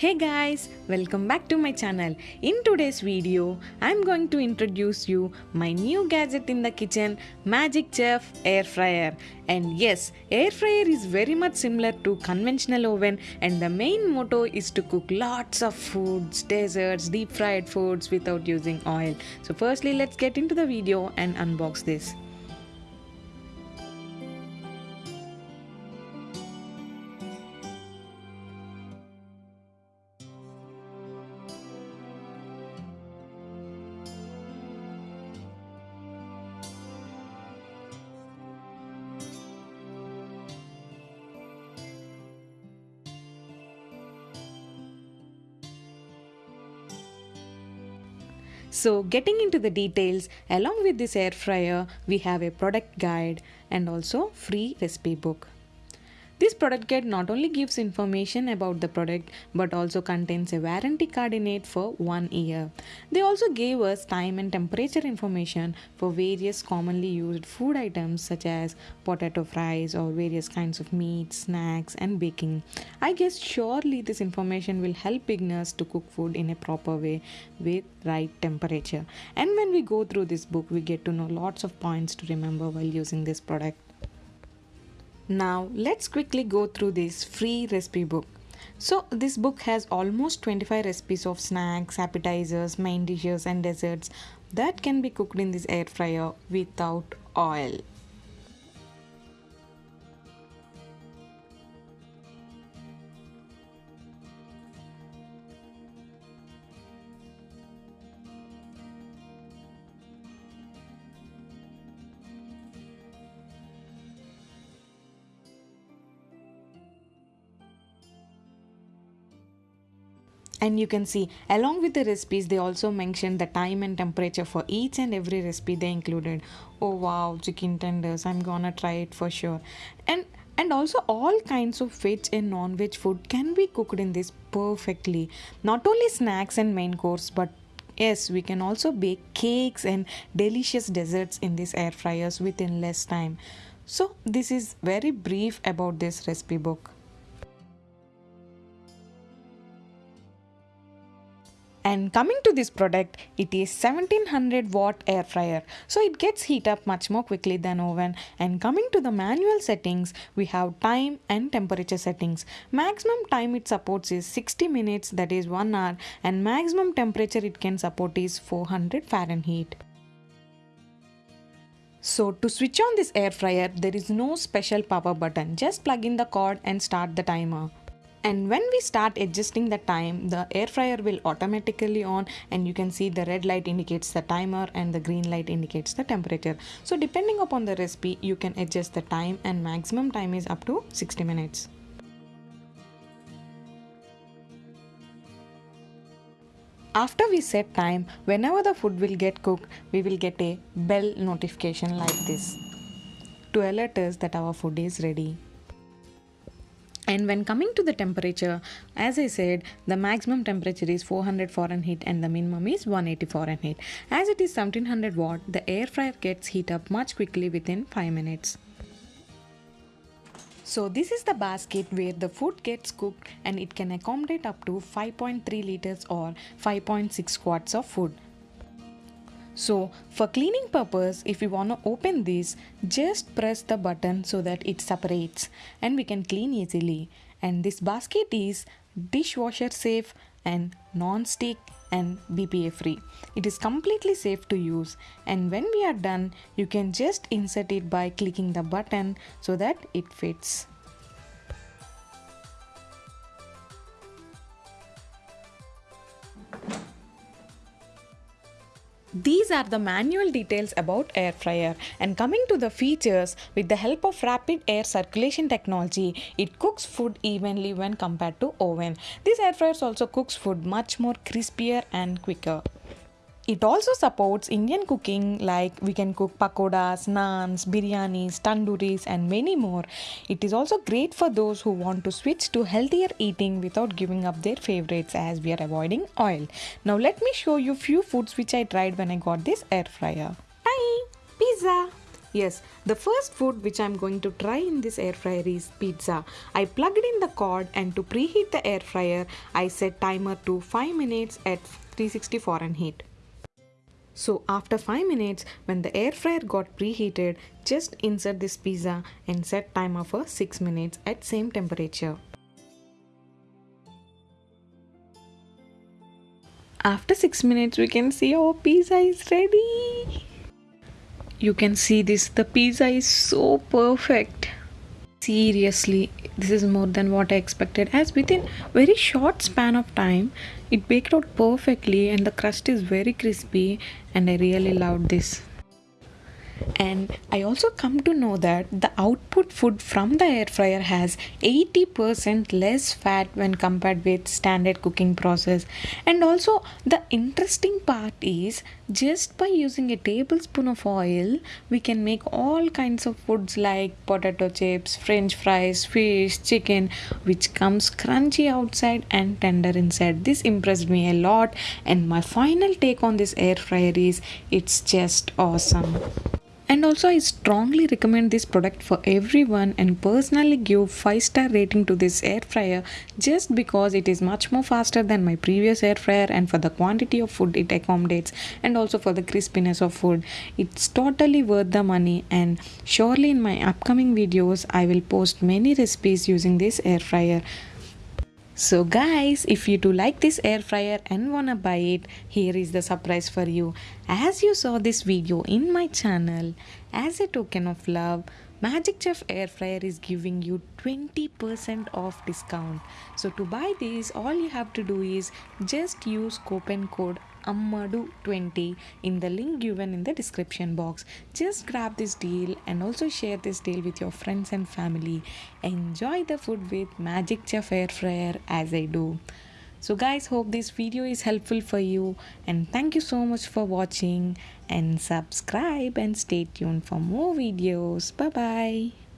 Hey guys, welcome back to my channel. In today's video, I'm going to introduce you my new gadget in the kitchen, Magic Chef Air Fryer. And yes, air fryer is very much similar to conventional oven and the main motto is to cook lots of foods, desserts, deep fried foods without using oil. So firstly, let's get into the video and unbox this. So, getting into the details, along with this air fryer, we have a product guide and also free recipe book. This product guide not only gives information about the product but also contains a warranty card in it for one year. They also gave us time and temperature information for various commonly used food items such as potato fries or various kinds of meat, snacks, and baking. I guess surely this information will help beginners to cook food in a proper way with right temperature. And when we go through this book, we get to know lots of points to remember while using this product. Now let's quickly go through this free recipe book. So this book has almost 25 recipes of snacks, appetizers, main dishes and desserts that can be cooked in this air fryer without oil. And you can see along with the recipes they also mentioned the time and temperature for each and every recipe they included. Oh wow chicken tenders. I'm gonna try it for sure. And and also all kinds of veg and non-veg food can be cooked in this perfectly. Not only snacks and main course but yes we can also bake cakes and delicious desserts in these air fryers within less time. So this is very brief about this recipe book and coming to this product it is 1700 watt air fryer. So it gets heat up much more quickly than oven. And coming to the manual settings we have time and temperature settings. Maximum time it supports is 60 minutes that is 1 hour. And maximum temperature it can support is 400 fahrenheit. So to switch on this air fryer there is no special power button. Just plug in the cord and start the timer and when we start adjusting the time the air fryer will automatically on and you can see the red light indicates the timer and the green light indicates the temperature. So depending upon the recipe you can adjust the time and maximum time is up to 60 minutes. After we set time whenever the food will get cooked we will get a bell notification like this. To alert us that our food is ready and when coming to the temperature, as I said, the maximum temperature is 400 Fahrenheit and the minimum is 180 Fahrenheit. As it is 1700 watt, the air fryer gets heat up much quickly within 5 minutes. So this is the basket where the food gets cooked and it can accommodate up to 5.3 liters or 5.6 quarts of food. So for cleaning purpose, if we want to open this, just press the button so that it separates and we can clean easily. And this basket is dishwasher safe and non-stick and BPA free. It is completely safe to use and when we are done, you can just insert it by clicking the button so that it fits. These are the manual details about air fryer and coming to the features with the help of rapid air circulation technology it cooks food evenly when compared to oven. This air fryer also cooks food much more crispier and quicker. It also supports Indian cooking like we can cook pakodas, naans, biryanis, tandooris and many more. It is also great for those who want to switch to healthier eating without giving up their favorites as we are avoiding oil. Now let me show you few foods which I tried when I got this air fryer. Time! Pizza! Yes, the first food which I'm going to try in this air fryer is pizza. I plugged in the cord and to preheat the air fryer, I set timer to 5 minutes at 360 Fahrenheit. So after 5 minutes, when the air fryer got preheated, just insert this pizza and set timer for 6 minutes at same temperature. After 6 minutes, we can see our pizza is ready. You can see this, the pizza is so perfect. Seriously, this is more than what I expected. As within very short span of time it baked out perfectly and the crust is very crispy and I really loved this and i also come to know that the output food from the air fryer has 80% less fat when compared with standard cooking process. And also the interesting part is just by using a tablespoon of oil we can make all kinds of foods like potato chips french fries fish chicken which comes crunchy outside and tender inside. This impressed me a lot. And my final take on this air fryer is it's just awesome and also i strongly recommend this product for everyone and personally give 5 star rating to this air fryer just because it is much more faster than my previous air fryer and for the quantity of food it accommodates and also for the crispiness of food. It's totally worth the money and surely in my upcoming videos i will post many recipes using this air fryer so guys, if you do like this air fryer and wanna buy it, here is the surprise for you. As you saw this video in my channel, as a token of love, Magic Chef air fryer is giving you 20% off discount. So to buy this, all you have to do is just use coupon code Ammadu20 in the link given in the description box. Just grab this deal and also share this deal with your friends and family. Enjoy the food with Magic Chef Air Fryer as I do. So guys hope this video is helpful for you and thank you so much for watching and subscribe and stay tuned for more videos. Bye bye.